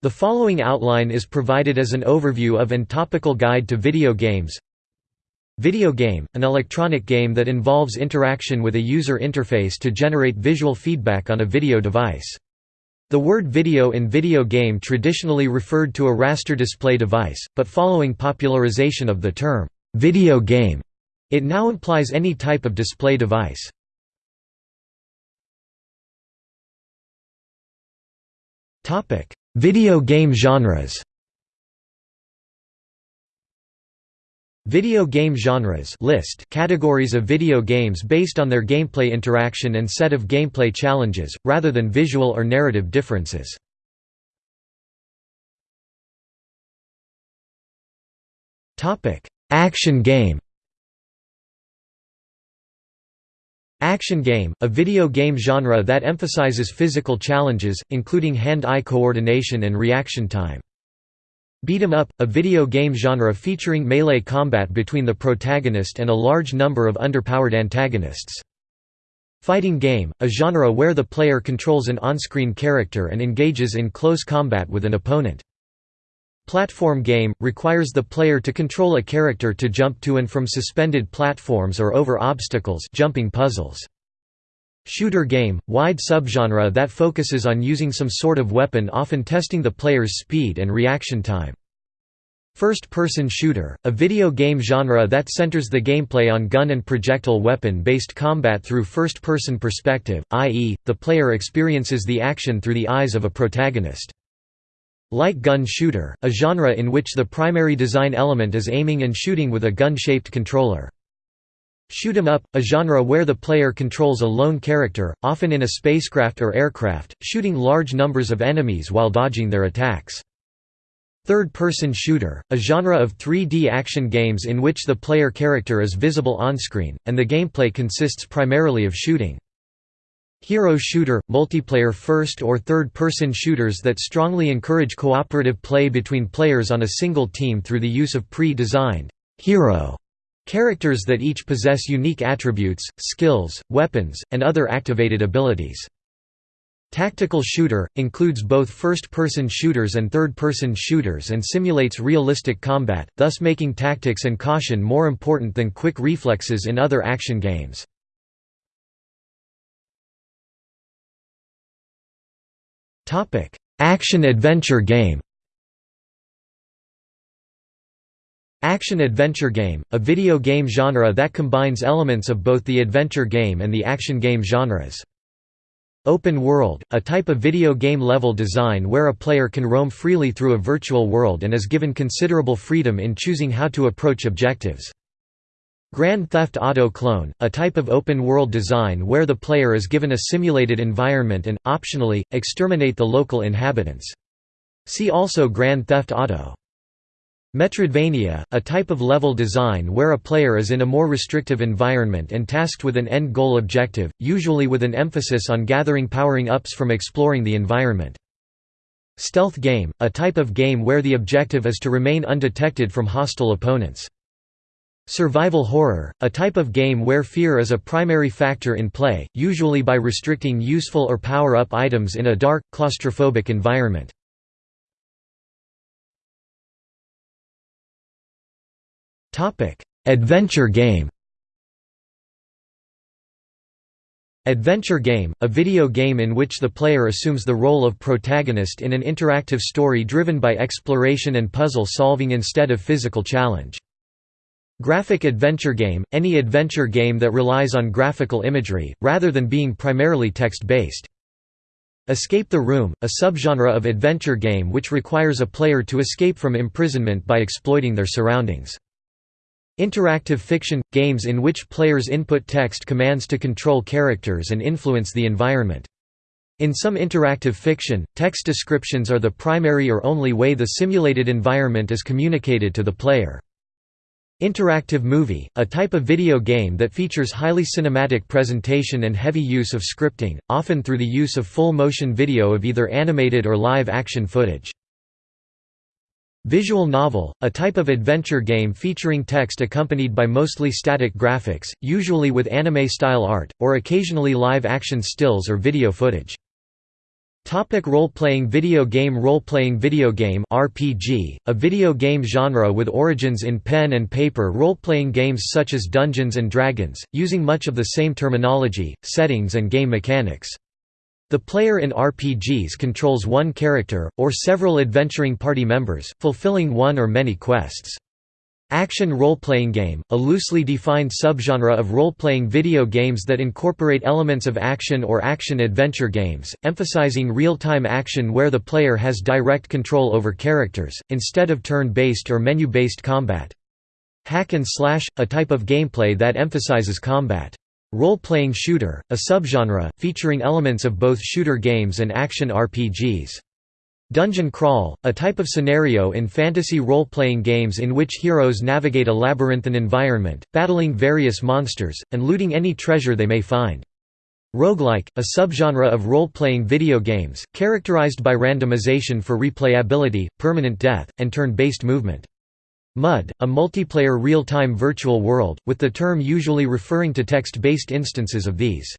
The following outline is provided as an overview of and topical guide to video games. Video game, an electronic game that involves interaction with a user interface to generate visual feedback on a video device. The word video in video game traditionally referred to a raster display device, but following popularization of the term, video game, it now implies any type of display device. Video game genres Video game genres list categories of video games based on their gameplay interaction and set of gameplay challenges, rather than visual or narrative differences. Action game Action game, a video game genre that emphasizes physical challenges, including hand-eye coordination and reaction time. Beat 'em up, a video game genre featuring melee combat between the protagonist and a large number of underpowered antagonists. Fighting game, a genre where the player controls an on-screen character and engages in close combat with an opponent. Platform game, requires the player to control a character to jump to and from suspended platforms or over obstacles jumping puzzles. Shooter game, wide subgenre that focuses on using some sort of weapon often testing the player's speed and reaction time. First-person shooter, a video game genre that centers the gameplay on gun and projectile weapon-based combat through first-person perspective, i.e., the player experiences the action through the eyes of a protagonist. Light gun shooter, a genre in which the primary design element is aiming and shooting with a gun-shaped controller. Shoot 'em up, a genre where the player controls a lone character, often in a spacecraft or aircraft, shooting large numbers of enemies while dodging their attacks. Third-person shooter, a genre of 3D action games in which the player character is visible on-screen, and the gameplay consists primarily of shooting. Hero shooter – multiplayer first- or third-person shooters that strongly encourage cooperative play between players on a single team through the use of pre-designed hero characters that each possess unique attributes, skills, weapons, and other activated abilities. Tactical shooter – includes both first-person shooters and third-person shooters and simulates realistic combat, thus making tactics and caution more important than quick reflexes in other action games. Action-adventure game Action-adventure game, a video game genre that combines elements of both the adventure game and the action game genres. Open world, a type of video game level design where a player can roam freely through a virtual world and is given considerable freedom in choosing how to approach objectives. Grand Theft Auto Clone, a type of open-world design where the player is given a simulated environment and, optionally, exterminate the local inhabitants. See also Grand Theft Auto. Metroidvania, a type of level design where a player is in a more restrictive environment and tasked with an end-goal objective, usually with an emphasis on gathering powering-ups from exploring the environment. Stealth game, a type of game where the objective is to remain undetected from hostile opponents. Survival horror, a type of game where fear is a primary factor in play, usually by restricting useful or power-up items in a dark, claustrophobic environment. Adventure game Adventure game, a video game in which the player assumes the role of protagonist in an interactive story driven by exploration and puzzle solving instead of physical challenge. Graphic adventure game – any adventure game that relies on graphical imagery, rather than being primarily text-based. Escape the Room – a subgenre of adventure game which requires a player to escape from imprisonment by exploiting their surroundings. Interactive fiction – games in which players input text commands to control characters and influence the environment. In some interactive fiction, text descriptions are the primary or only way the simulated environment is communicated to the player. Interactive movie, a type of video game that features highly cinematic presentation and heavy use of scripting, often through the use of full-motion video of either animated or live-action footage. Visual novel, a type of adventure game featuring text accompanied by mostly static graphics, usually with anime-style art, or occasionally live-action stills or video footage. Topic role-playing video game Role-playing video game RPG, a video game genre with origins in pen and paper role-playing games such as Dungeons & Dragons, using much of the same terminology, settings and game mechanics. The player in RPGs controls one character, or several adventuring party members, fulfilling one or many quests. Action role-playing game, a loosely defined subgenre of role-playing video games that incorporate elements of action or action-adventure games, emphasizing real-time action where the player has direct control over characters, instead of turn-based or menu-based combat. Hack and slash, a type of gameplay that emphasizes combat. Role-playing shooter, a subgenre, featuring elements of both shooter games and action RPGs. Dungeon crawl, a type of scenario in fantasy role-playing games in which heroes navigate a labyrinthine environment, battling various monsters, and looting any treasure they may find. Roguelike, a subgenre of role-playing video games, characterized by randomization for replayability, permanent death, and turn-based movement. MUD, a multiplayer real-time virtual world, with the term usually referring to text-based instances of these.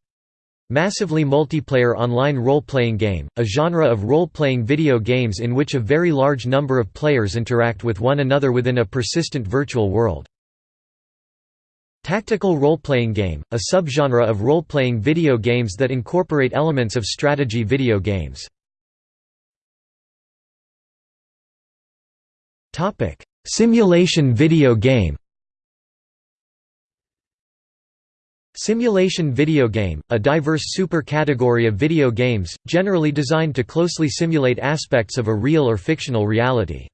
Massively multiplayer online role-playing game, a genre of role-playing video games in which a very large number of players interact with one another within a persistent virtual world. Tactical role-playing game, a subgenre of role-playing video games that incorporate elements of strategy video games. Simulation video game Simulation video game, a diverse super-category of video games, generally designed to closely simulate aspects of a real or fictional reality.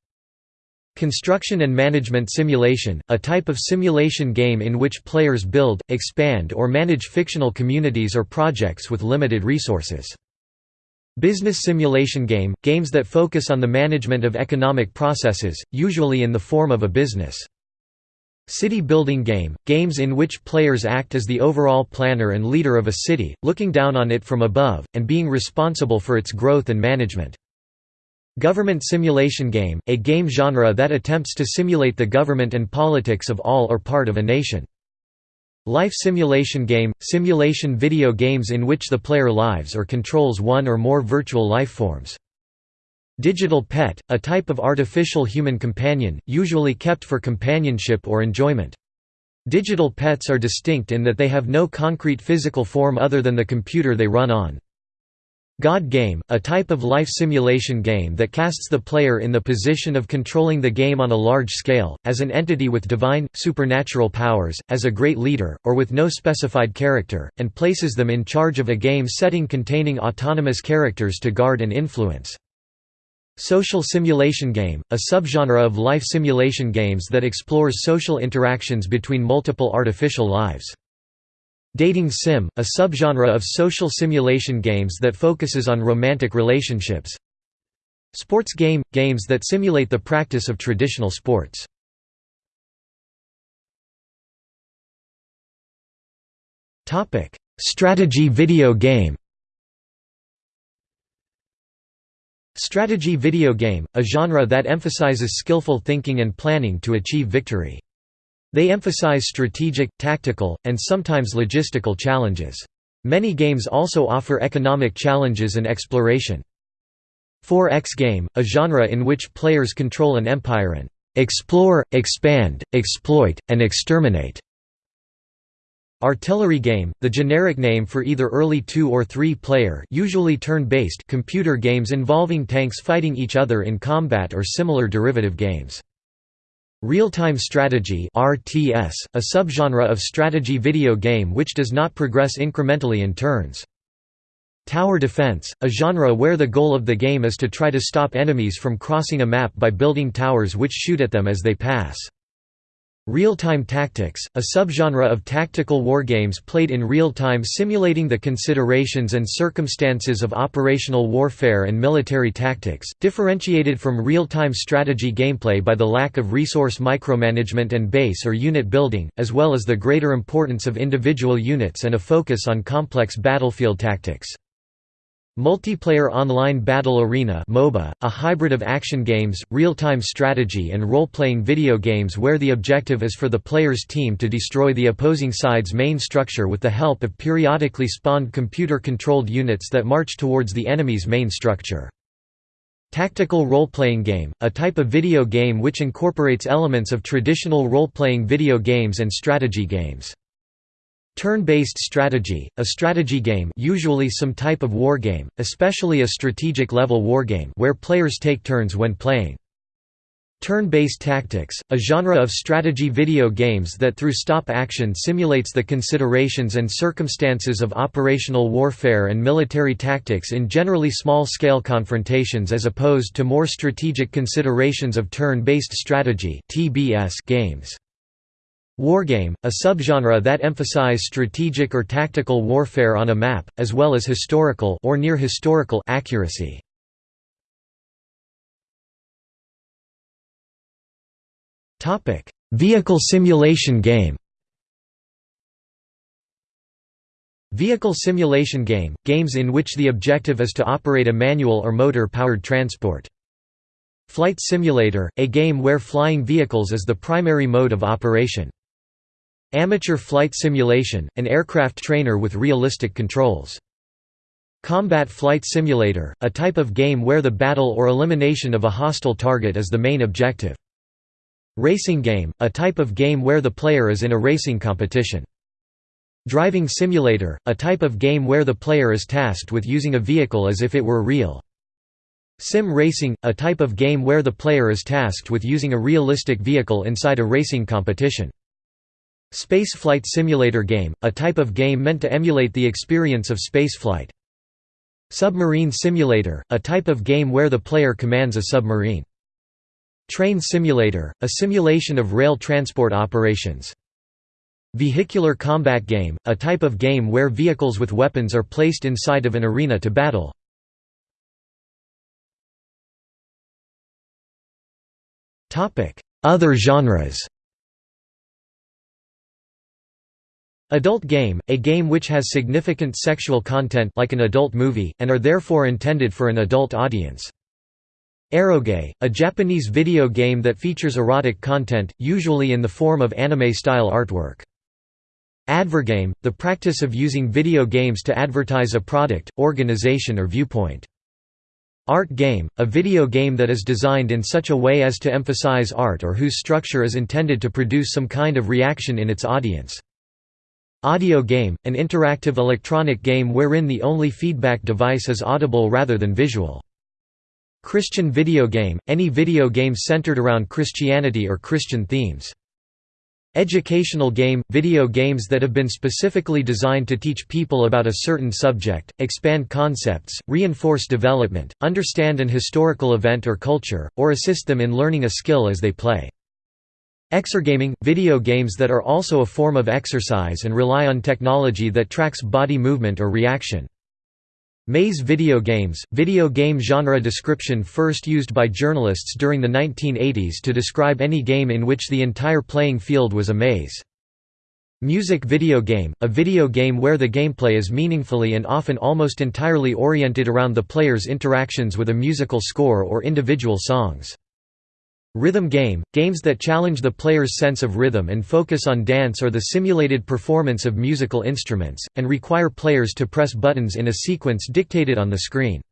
Construction and management simulation, a type of simulation game in which players build, expand or manage fictional communities or projects with limited resources. Business simulation game, games that focus on the management of economic processes, usually in the form of a business. City building game, games in which players act as the overall planner and leader of a city, looking down on it from above, and being responsible for its growth and management. Government simulation game, a game genre that attempts to simulate the government and politics of all or part of a nation. Life simulation game, simulation video games in which the player lives or controls one or more virtual life forms. Digital pet, a type of artificial human companion, usually kept for companionship or enjoyment. Digital pets are distinct in that they have no concrete physical form other than the computer they run on. God Game, a type of life simulation game that casts the player in the position of controlling the game on a large scale, as an entity with divine, supernatural powers, as a great leader, or with no specified character, and places them in charge of a game setting containing autonomous characters to guard and influence. Social simulation game, a subgenre of life simulation games that explores social interactions between multiple artificial lives. Dating sim, a subgenre of social simulation games that focuses on romantic relationships. Sports game – games that simulate the practice of traditional sports. Strategy video game Strategy video game, a genre that emphasizes skillful thinking and planning to achieve victory. They emphasize strategic, tactical, and sometimes logistical challenges. Many games also offer economic challenges and exploration. 4X game, a genre in which players control an empire and explore, expand, exploit, and exterminate. Artillery game, the generic name for either early two- or three-player usually turn-based computer games involving tanks fighting each other in combat or similar derivative games. Real-time strategy RTS, a subgenre of strategy video game which does not progress incrementally in turns. Tower defense, a genre where the goal of the game is to try to stop enemies from crossing a map by building towers which shoot at them as they pass. Real-time tactics, a subgenre of tactical wargames played in real time simulating the considerations and circumstances of operational warfare and military tactics, differentiated from real-time strategy gameplay by the lack of resource micromanagement and base or unit building, as well as the greater importance of individual units and a focus on complex battlefield tactics. Multiplayer Online Battle Arena MOBA, a hybrid of action games, real-time strategy and role-playing video games where the objective is for the player's team to destroy the opposing side's main structure with the help of periodically spawned computer-controlled units that march towards the enemy's main structure. Tactical role-playing game, a type of video game which incorporates elements of traditional role-playing video games and strategy games. Turn-based strategy, a strategy game usually some type of wargame, especially a strategic-level wargame where players take turns when playing. Turn-based tactics, a genre of strategy video games that through stop action simulates the considerations and circumstances of operational warfare and military tactics in generally small-scale confrontations as opposed to more strategic considerations of turn-based strategy games. Wargame, a subgenre that emphasize strategic or tactical warfare on a map, as well as historical or near historical accuracy. Topic: Vehicle simulation game. Vehicle simulation game – games in which the objective is to operate a manual or motor-powered transport. Flight simulator – a game where flying vehicles is the primary mode of operation. Amateur flight simulation, an aircraft trainer with realistic controls. Combat flight simulator, a type of game where the battle or elimination of a hostile target is the main objective. Racing game, a type of game where the player is in a racing competition. Driving simulator, a type of game where the player is tasked with using a vehicle as if it were real. Sim racing, a type of game where the player is tasked with using a realistic vehicle inside a racing competition. Space flight simulator game, a type of game meant to emulate the experience of spaceflight. Submarine simulator, a type of game where the player commands a submarine. Train simulator, a simulation of rail transport operations. Vehicular combat game, a type of game where vehicles with weapons are placed inside of an arena to battle. Other genres Adult game, a game which has significant sexual content like an adult movie, and are therefore intended for an adult audience. Eroge, a Japanese video game that features erotic content, usually in the form of anime-style artwork. Advergame, the practice of using video games to advertise a product, organization or viewpoint. Art game, a video game that is designed in such a way as to emphasize art or whose structure is intended to produce some kind of reaction in its audience. Audio game, an interactive electronic game wherein the only feedback device is audible rather than visual. Christian video game, any video game centered around Christianity or Christian themes. Educational game – video games that have been specifically designed to teach people about a certain subject, expand concepts, reinforce development, understand an historical event or culture, or assist them in learning a skill as they play. Exergaming – video games that are also a form of exercise and rely on technology that tracks body movement or reaction. Maze video games – video game genre description first used by journalists during the 1980s to describe any game in which the entire playing field was a maze. Music video game – a video game where the gameplay is meaningfully and often almost entirely oriented around the player's interactions with a musical score or individual songs. Rhythm game – games that challenge the player's sense of rhythm and focus on dance or the simulated performance of musical instruments, and require players to press buttons in a sequence dictated on the screen.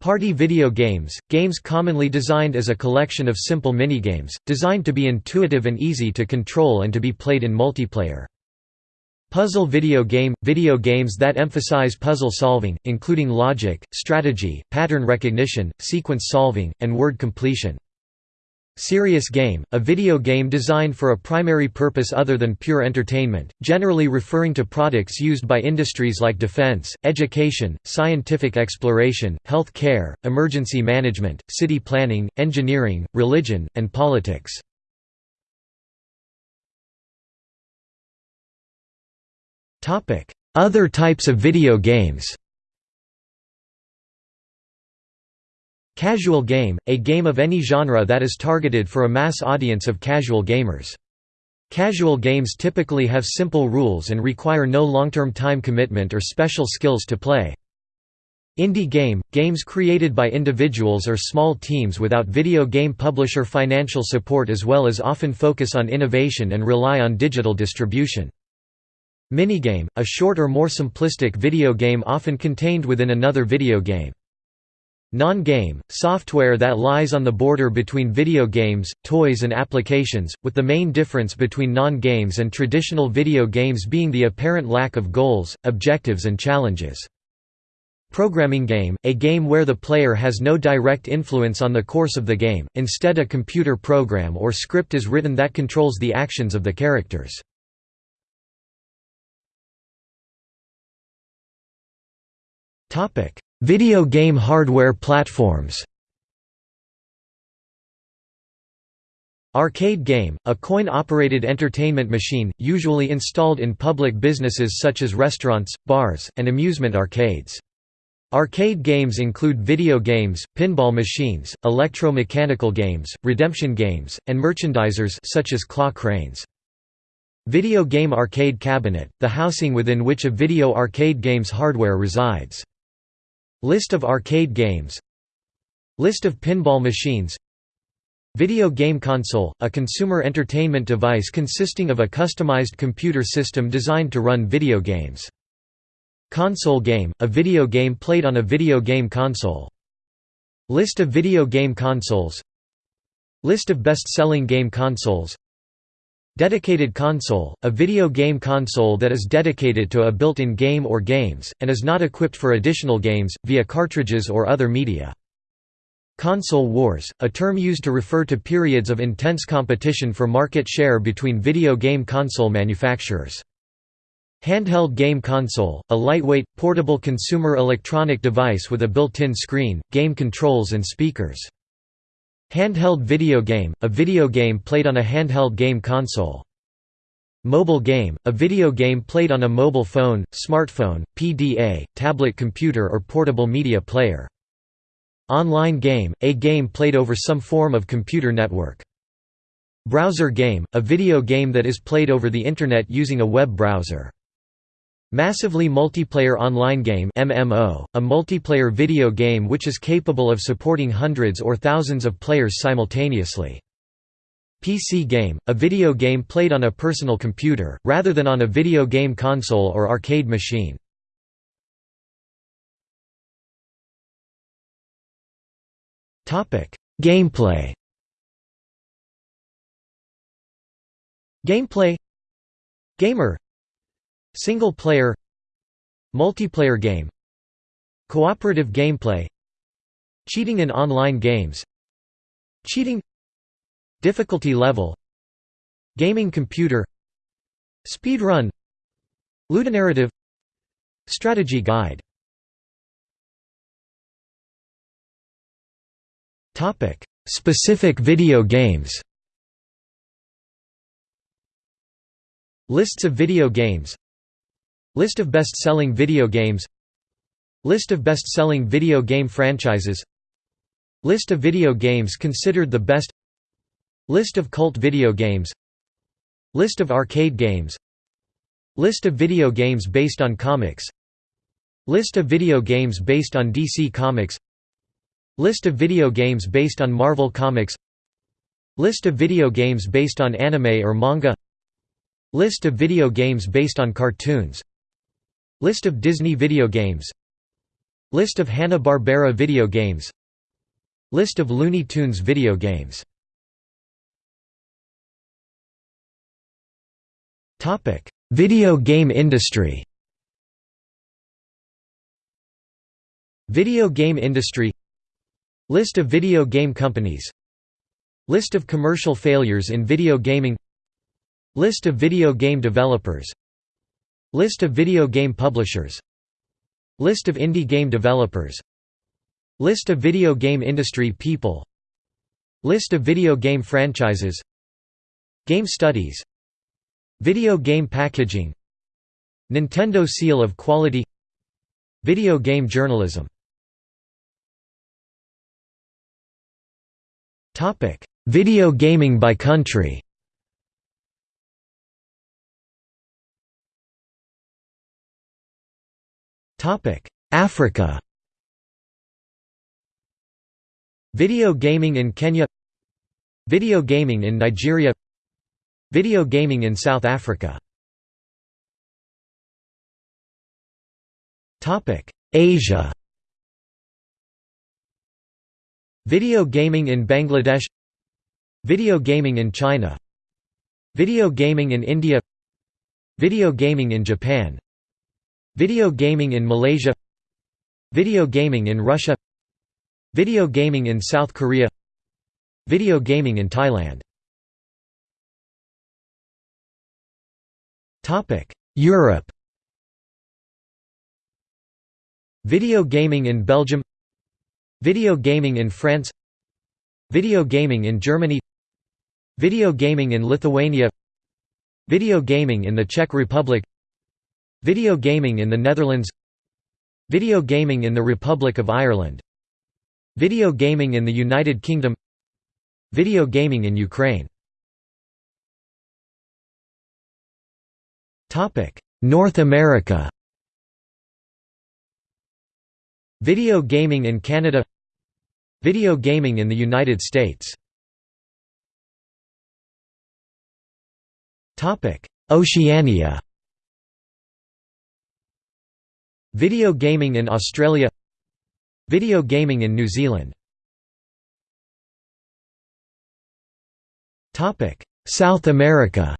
Party video games – games commonly designed as a collection of simple minigames, designed to be intuitive and easy to control and to be played in multiplayer. Puzzle video game – video games that emphasize puzzle solving, including logic, strategy, pattern recognition, sequence solving, and word completion. Serious game, a video game designed for a primary purpose other than pure entertainment, generally referring to products used by industries like defense, education, scientific exploration, health care, emergency management, city planning, engineering, religion, and politics. Other types of video games Casual game, a game of any genre that is targeted for a mass audience of casual gamers. Casual games typically have simple rules and require no long-term time commitment or special skills to play. Indie game – games created by individuals or small teams without video game publisher financial support as well as often focus on innovation and rely on digital distribution. Minigame – a short or more simplistic video game often contained within another video game. Non-game – software that lies on the border between video games, toys and applications, with the main difference between non-games and traditional video games being the apparent lack of goals, objectives and challenges. Programming game, a game where the player has no direct influence on the course of the game, instead a computer program or script is written that controls the actions of the characters. Video game hardware platforms Arcade game, a coin-operated entertainment machine, usually installed in public businesses such as restaurants, bars, and amusement arcades. Arcade games include video games, pinball machines, electro-mechanical games, redemption games, and merchandisers such as claw cranes. Video game arcade cabinet, the housing within which a video arcade game's hardware resides. List of arcade games List of pinball machines Video game console, a consumer entertainment device consisting of a customized computer system designed to run video games. Console game, a video game played on a video game console. List of video game consoles List of best-selling game consoles Dedicated console, a video game console that is dedicated to a built-in game or games, and is not equipped for additional games, via cartridges or other media. Console wars, a term used to refer to periods of intense competition for market share between video game console manufacturers. Handheld game console, a lightweight, portable consumer electronic device with a built-in screen, game controls and speakers. Handheld video game, a video game played on a handheld game console. Mobile game, a video game played on a mobile phone, smartphone, PDA, tablet computer or portable media player. Online game, a game played over some form of computer network. Browser game, a video game that is played over the Internet using a web browser. Massively Multiplayer Online Game MMO, a multiplayer video game which is capable of supporting hundreds or thousands of players simultaneously. PC game, a video game played on a personal computer, rather than on a video game console or arcade machine. Gameplay Gameplay Gamer Single player Multiplayer game Cooperative gameplay Cheating in online games Cheating Difficulty level Gaming computer Speedrun Ludonarrative Strategy guide. Specific video games. Lists of video games List of best-selling video games List of best-selling video game franchises List of video games considered the best List of cult video games List of arcade games List of video games based on comics List of video games based on DC Comics List of video games based on Marvel Comics List of video games based on anime or manga List of video games based on cartoons List of Disney video games. List of Hanna-Barbera video games. List of Looney Tunes video games. Video game industry. Video game industry. List of video game companies. List of commercial failures in video gaming. List of video game developers List of video game publishers. List of indie game developers. List of video game industry people. List of video game franchises. Game studies. Video game packaging. Nintendo Seal of Quality. Video game journalism. Video gaming by country Africa. Video gaming in Kenya. Video gaming in Nigeria. Video gaming in South Africa. Topic: Asia. Video gaming in Bangladesh. Video gaming in China. Video gaming in India. Video gaming in Japan Video gaming in Malaysia Video gaming in Russia Video gaming in South Korea Video gaming in Thailand Europe Video gaming in Belgium Video gaming in France Video gaming in Germany Video gaming in Lithuania Video gaming in the Czech Republic Video gaming in the Netherlands. Video gaming in the Republic of Ireland. Video gaming in the United Kingdom. Video gaming in Ukraine. North America. Video gaming in Canada. Video gaming in the United States. Oceania Video gaming in Australia. Video gaming in New Zealand. South America.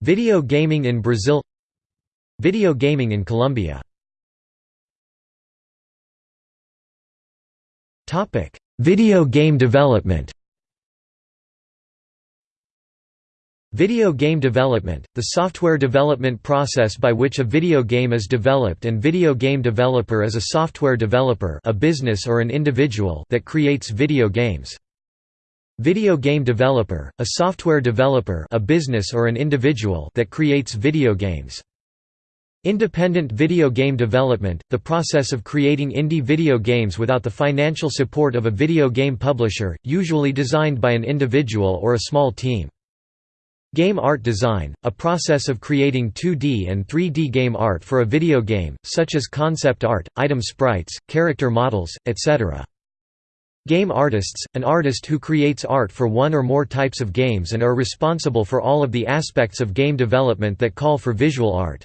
Video gaming in Brazil. Video gaming in Colombia. Video game development Video game development, the software development process by which a video game is developed and video game developer is a software developer a business or an individual that creates video games. Video game developer, a software developer a business or an individual that creates video games. Independent video game development, the process of creating indie video games without the financial support of a video game publisher, usually designed by an individual or a small team. Game art design, a process of creating 2D and 3D game art for a video game, such as concept art, item sprites, character models, etc. Game artists, an artist who creates art for one or more types of games and are responsible for all of the aspects of game development that call for visual art.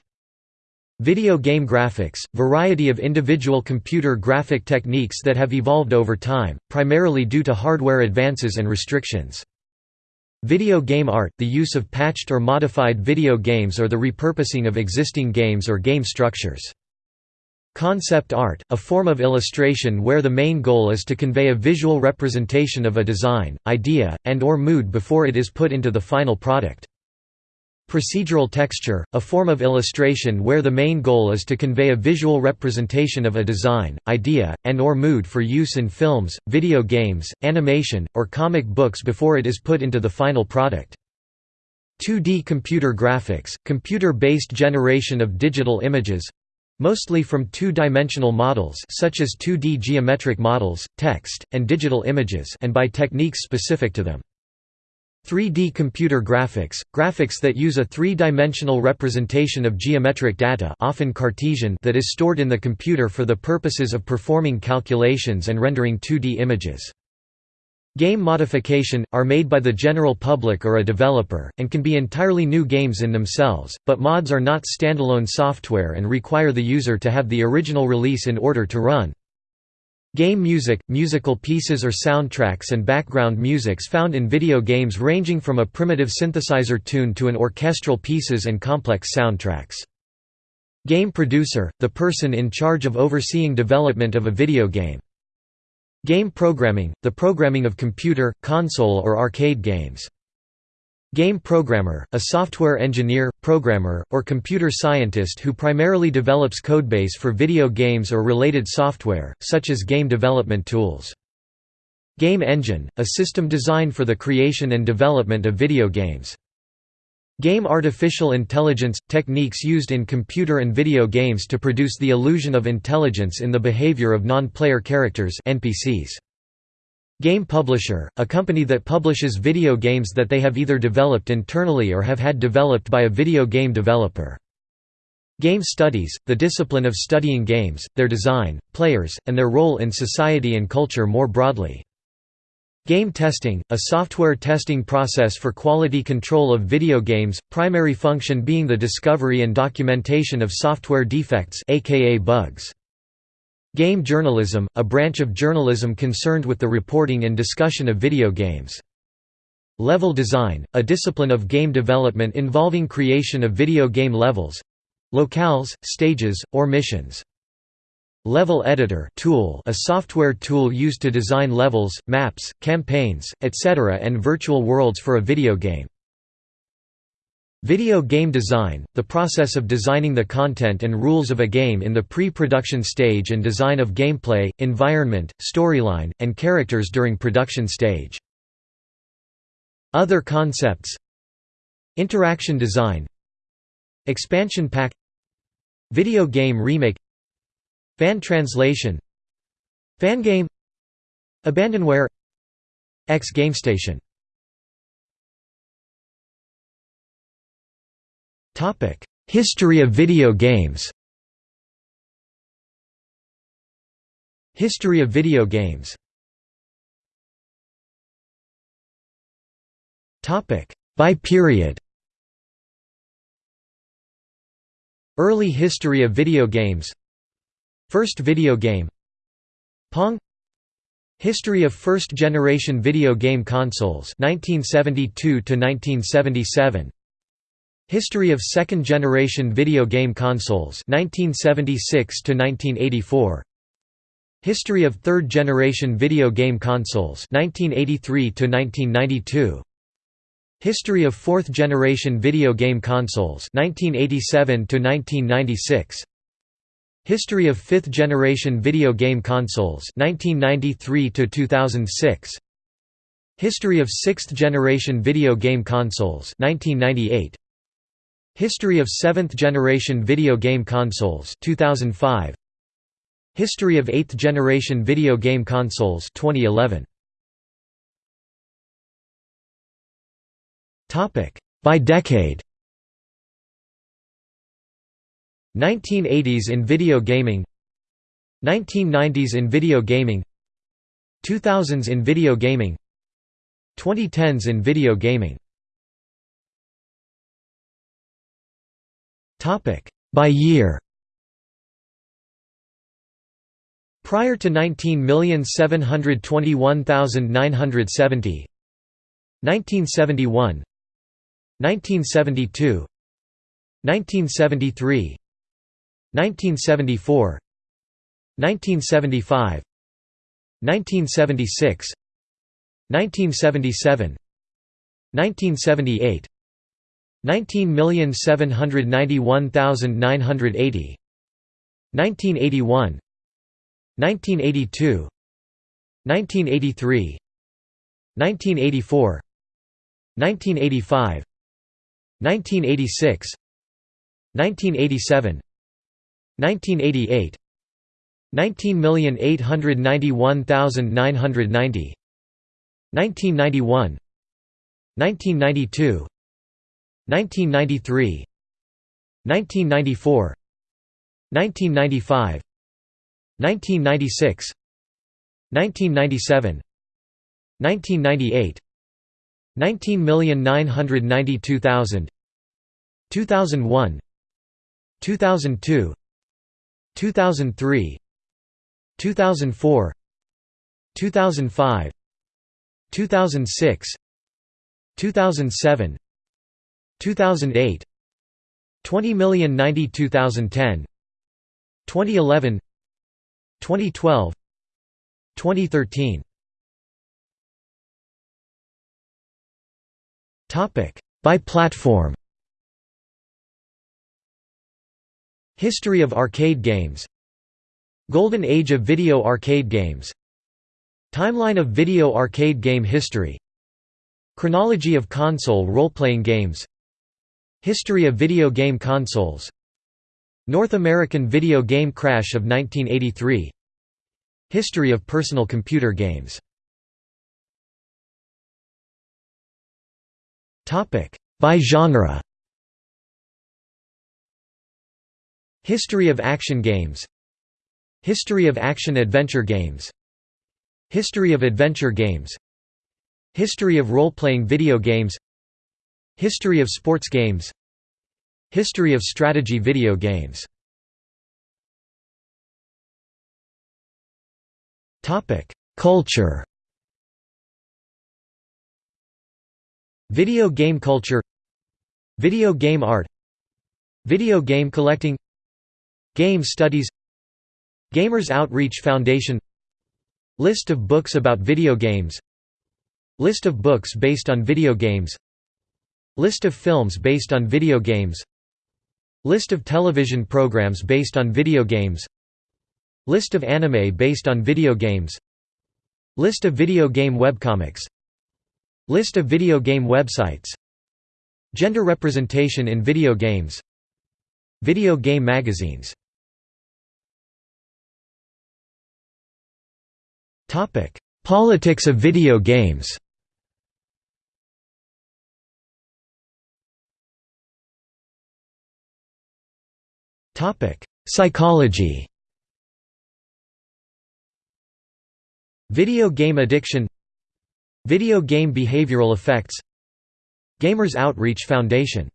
Video game graphics, variety of individual computer graphic techniques that have evolved over time, primarily due to hardware advances and restrictions. Video game art, the use of patched or modified video games or the repurposing of existing games or game structures. Concept art, a form of illustration where the main goal is to convey a visual representation of a design, idea, and or mood before it is put into the final product. Procedural texture, a form of illustration where the main goal is to convey a visual representation of a design, idea, and or mood for use in films, video games, animation, or comic books before it is put into the final product. 2D computer graphics, computer-based generation of digital images, mostly from two-dimensional models such as 2D geometric models, text, and digital images and by techniques specific to them. 3D computer graphics, graphics that use a three-dimensional representation of geometric data often Cartesian that is stored in the computer for the purposes of performing calculations and rendering 2D images. Game modification, are made by the general public or a developer, and can be entirely new games in themselves, but mods are not standalone software and require the user to have the original release in order to run. Game music, musical pieces or soundtracks and background musics found in video games ranging from a primitive synthesizer tune to an orchestral pieces and complex soundtracks. Game producer, the person in charge of overseeing development of a video game. Game programming, the programming of computer, console or arcade games. Game programmer, a software engineer, programmer, or computer scientist who primarily develops codebase for video games or related software, such as game development tools. Game engine, a system designed for the creation and development of video games. Game artificial intelligence – techniques used in computer and video games to produce the illusion of intelligence in the behavior of non-player characters NPCs. Game publisher – a company that publishes video games that they have either developed internally or have had developed by a video game developer. Game studies, the discipline of studying games, their design, players, and their role in society and culture more broadly. Game testing, a software testing process for quality control of video games, primary function being the discovery and documentation of software defects aka bugs. Game journalism, a branch of journalism concerned with the reporting and discussion of video games. Level design, a discipline of game development involving creation of video game levels—locales, stages, or missions. Level Editor tool a software tool used to design levels, maps, campaigns, etc. and virtual worlds for a video game. Video game design, the process of designing the content and rules of a game in the pre-production stage and design of gameplay, environment, storyline, and characters during production stage. Other concepts. Interaction design. Expansion pack. Video game remake. Fan translation. Fangame Abandonware. X GameStation History of video games. History of video games. By period. Early history of video games. First video game. Pong. History of first-generation video game consoles 1972 to 1977 History of second-generation video game consoles 1976 to 1984 History of third-generation video game consoles 1983 to 1992 History of fourth-generation video game consoles 1987 to 1996 History of fifth-generation video game consoles 1993 to 2006 History of sixth-generation video game consoles 1998 History of seventh-generation video game consoles 2005 History of eighth-generation video game consoles 2011 Topic by decade. 1980s in video gaming. 1990s in video gaming. 2000s in video gaming. 2010s in video gaming By year. Prior to 19,721,970 1971 1972 1973 1974 1975 1976 1977 1978 19,791,980 1981 1982 1983 1984 1985 1986 1987 1988 19,891,990 1991 1992 1993 1994 1995 1996 1997 1998 19,992,000 2001 2002 2003 2004 2005 2006 2007 2008 20,092,010 2011 2012 2013 Topic by platform. History of arcade games. Golden Age of video arcade games. Timeline of video arcade game history. Chronology of console role-playing games History of video game consoles. North American video game crash of 1983 History of personal computer games. By genre. History of action games. History of action-adventure games. History of adventure games. History of role-playing video games History of sports games. History of strategy video games. Culture. Video game culture. Video game art. Video game collecting. Game studies. Gamers Outreach Foundation. List of books about video games. List of books based on video games List of films based on video games. List of television programs based on video games. List of anime based on video games. List of video game webcomics. List of video game websites. Gender representation in video games. Video game magazines. Politics of video games Psychology Video game addiction Video game behavioral effects Gamers Outreach Foundation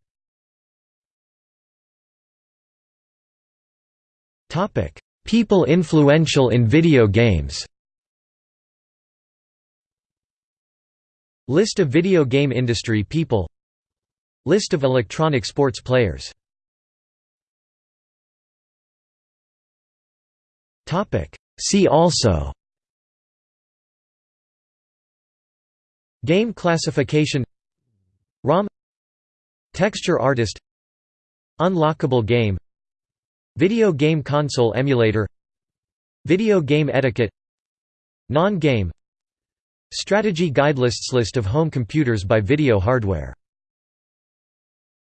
People influential in video games List of video game industry people List of electronic sports players See also. Game classification. ROM. Texture artist. Unlockable game. Video game console emulator. Video game etiquette. Non-game. Strategy guide lists List of home computers by video hardware